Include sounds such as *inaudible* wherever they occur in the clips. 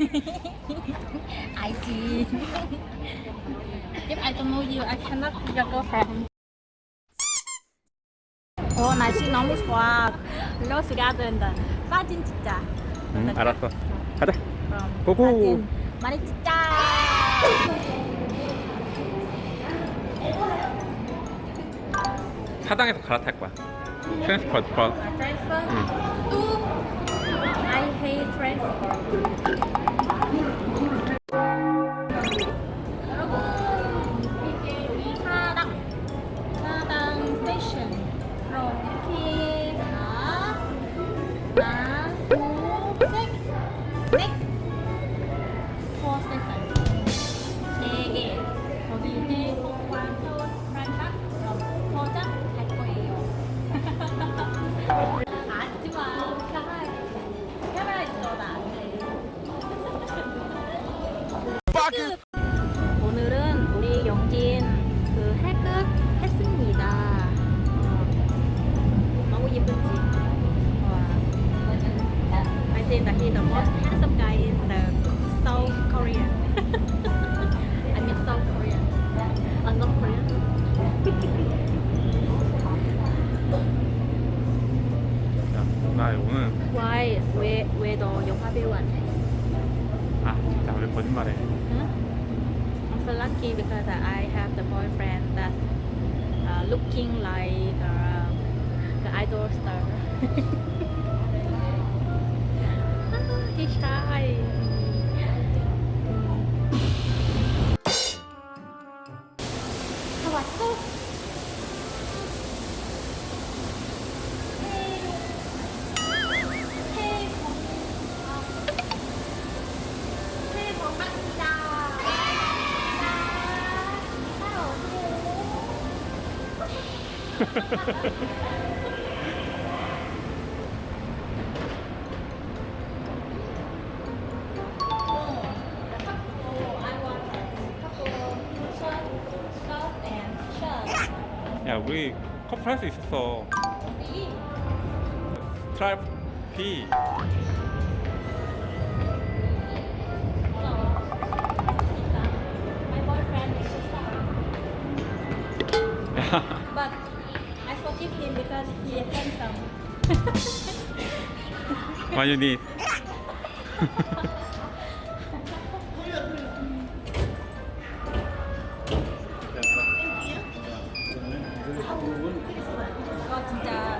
I see. If I don't know you, I cannot be your girlfriend. 어 날씨 너무 좋아. 로스 가든다. 사진 찍자. 응 알았어 가자 그럼 고고. 많이 찍자. 사당에서 갈아탈 거야 버 Transfer. 응. 또 I hate transfer. Nih. Why? 왜, 왜 너 영화 배우 안 해? 아 진짜 왜 거짓말해 Huh? I'm so lucky because I have the boyfriend that's uh, looking like uh, the idol star. *laughs* He's shy. 다 왔어? 야 우리 커플 할 수 있었어 스트라이프 P. 야 he handsome.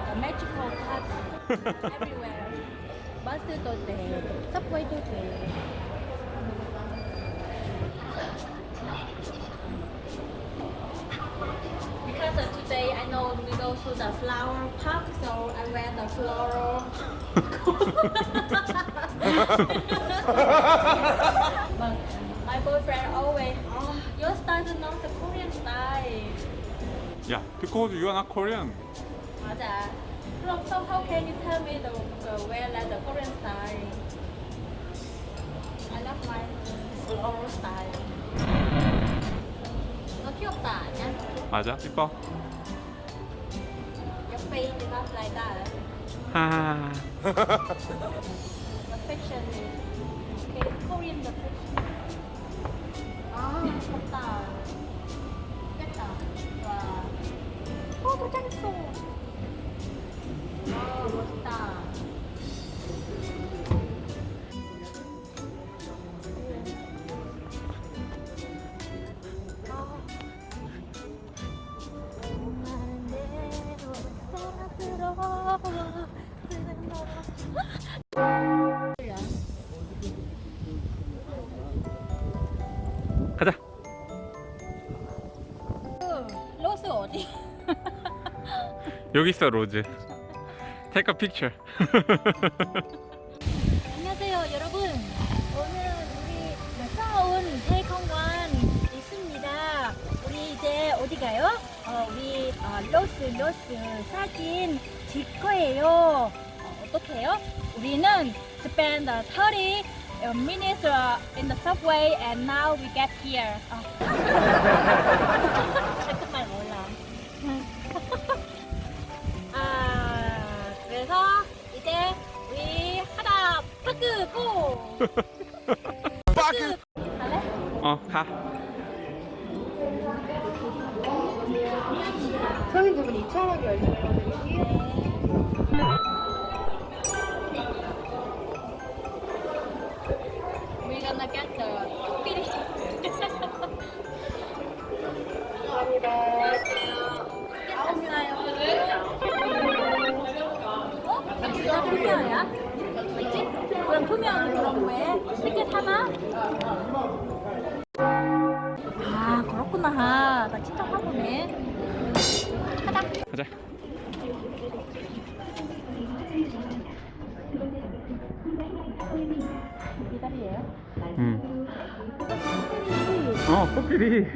the magical touch everywhere. 버스도 돼, 서브웨이도 돼. to the flower park, so I wear the floral. *laughs* but *laughs* my boyfriend always, oh, your style is not the Korean style. 야 because you are not Korean 맞아. 그럼 so how can you tell me the, the wear like the Korean style? I love my floral style. 너 귀엽다 아니야? 맞아 이뻐 Like that. 하 The is okay. Korean the fashion. 아, 좋다. 좋겠다. 와. 어, 도착했어. 와, 멋있다. 어디? *laughs* 여기 있어 로즈 Take a picture *laughs* 안녕하세요 여러분 오늘 우리 무서운 태공원 있습니다 우리 이제 어디 가요? 어, 우리 어, 로스 로스 사진 찍 거예요 어, 어떻게 해요? 우리는 spend 30 minutes in the subway and now we get here 어. *laughs* 이제 우리 하다 파크 고 *laughs* 갈래? 어, 가. 부분 2,000원 결제해드릴게요. 나 투명이야? 뭐지? 그럼 투명 그럼 왜? 티켓 하나? 아 그렇구나. 나 진짜 화보네. 가자. 가자. 음. 어, 코끼리.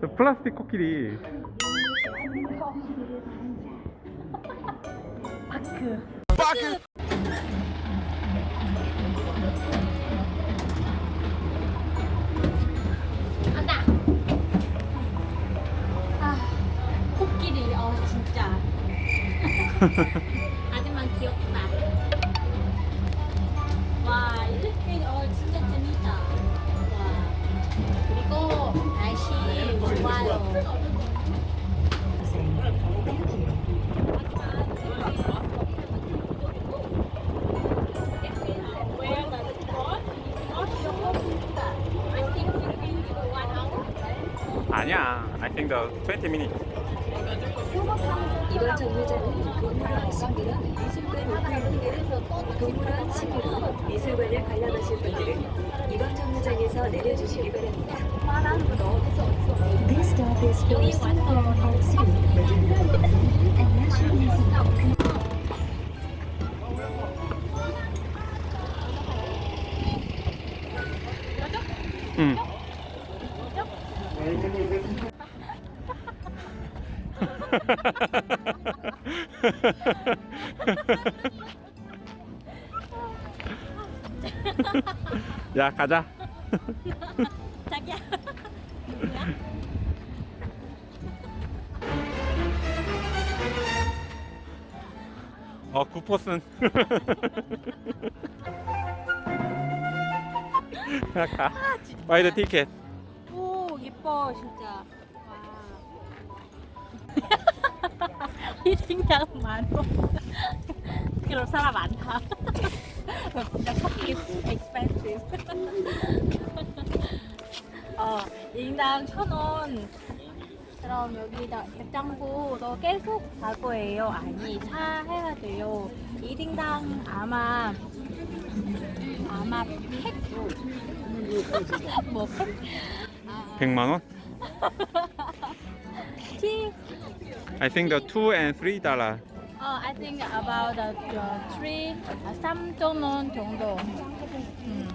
저 *laughs* 플라스틱 코끼리. 바크. 빠크. 간다. 아, 코끼리. 어, 진짜. 하지만 귀엽다. 와, 이렇게 어 진짜 재밌다. 와. 그리고 날씨 좋아요. 아니야. I think the 20 minutes. 이번 정류장은 동물원 친구랑 미술관 오픈입니다. 동물원 친구랑 미술관을 관람하실 분들은 이번 정류장에서 내려주시기 바랍니다. This stop is for Singapore Park Zoo, and National Museum. 응. *laughs* 야, 가자. *laughs* 자기야. 어, 구포슨. 야, *laughs* 가. Buy the ticket. 오 예뻐 진짜. *laughs* *laughs* 와. 희생양 많어. 그럼 사람 많다. 진짜 커피 expensive. *laughs* 어 인당 천 원. 그럼 여기다 입장부 너 계속 갈 거예요? 아니 차 해야 돼요. 1인당 아마 아마 팩뭐 팩? 아, 100만 원? 티? I think the 2 and 3 달러. 어, I think about the, the three, 아, 3.5 정도. 음.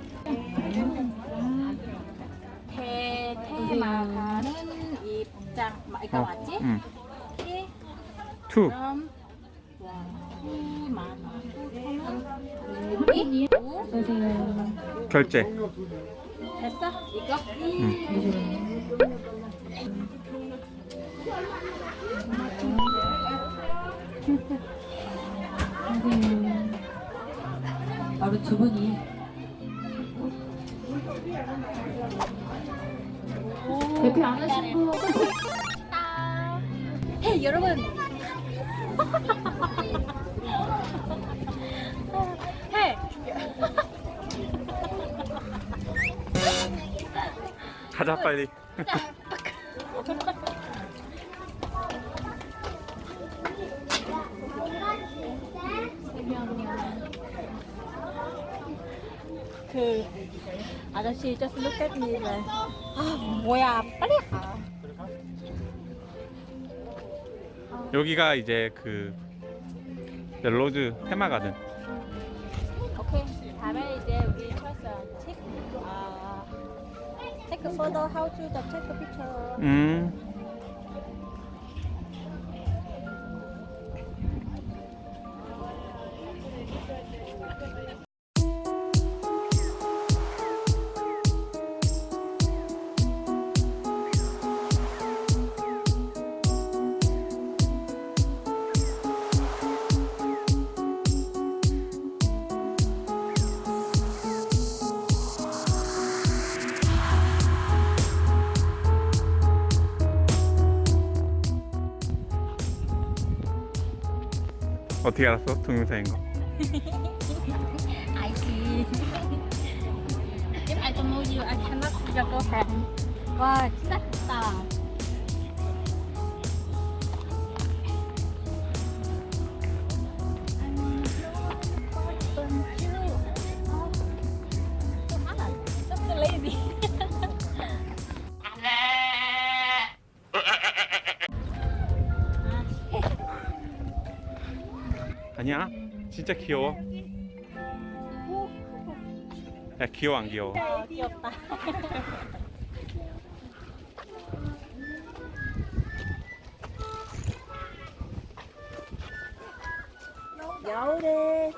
대, 테마가는 입장, 마- 이거 맞지? 응. 티? 2. 그럼, 와, 2만 원. 이? 오? 결제. 됐어? 이거? 바로 두 분이 대피 안 하신 분 아. 헤이 여러분 *laughs* 헤이 가자, 빨리. *laughs* 그 아저씨 just look at me like 아 뭐야 빨리 가 여기가 이제 그 멜로즈 테마가든. 오케이 다음에 이제 우리 first take 아 how to the take a picture 음. 어떻게 알았어? 동영상인 거. 알지. If I don't know you, I cannot see your girlfriend. 와, 진짜 크다. 진짜 귀여워. 야 귀여워 안 귀여워? 아, 귀엽다. 겨울에서는